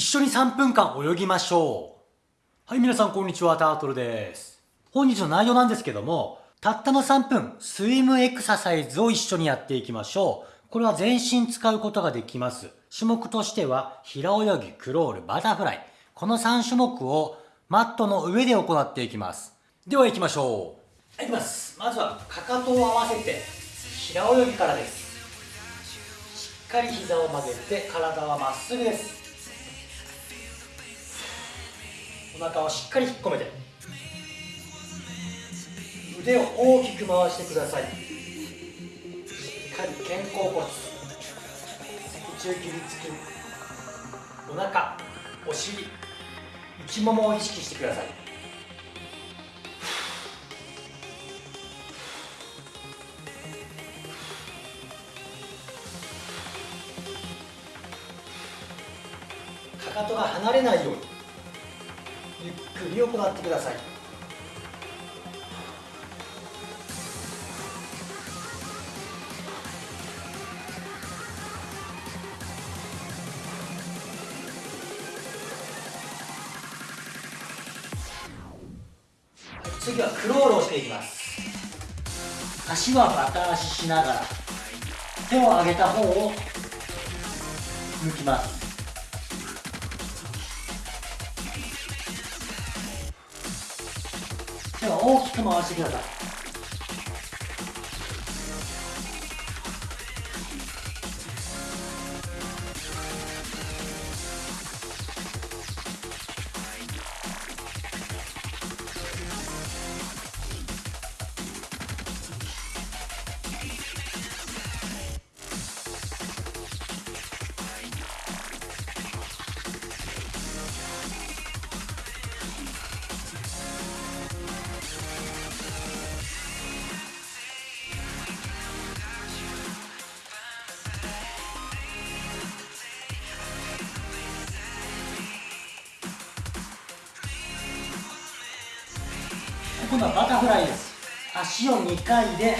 一緒に3分間泳ぎましょう。はい、皆さんこんにちは、タートルです。本日の内容なんですけども、たったの3分、スイムエクササイズを一緒にやっていきましょう。これは全身使うことができます。種目としては、平泳ぎ、クロール、バタフライ。この3種目をマットの上で行っていきます。では行きましょう。はいきます。まずは、かかとを合わせて、平泳ぎからです。しっかり膝を曲げて体はまっすぐですお腹をしっかり引っ込めて腕を大きく回してください。しっかり肩甲骨脊柱起立筋お腹お尻内ももを意識してください。かかとが離れないように。ゆっくり行ってください。次はクロールをしていきます。足はバタ足しながら手を上げた方を抜きます。手は大きく回してください。今度はバタフライです。足を2回で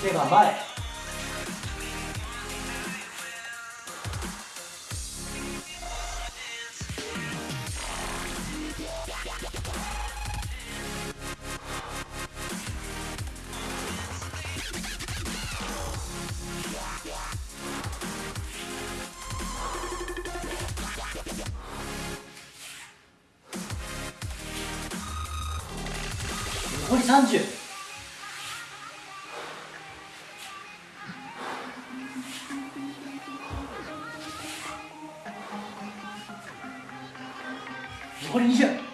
手が前。残り30残り20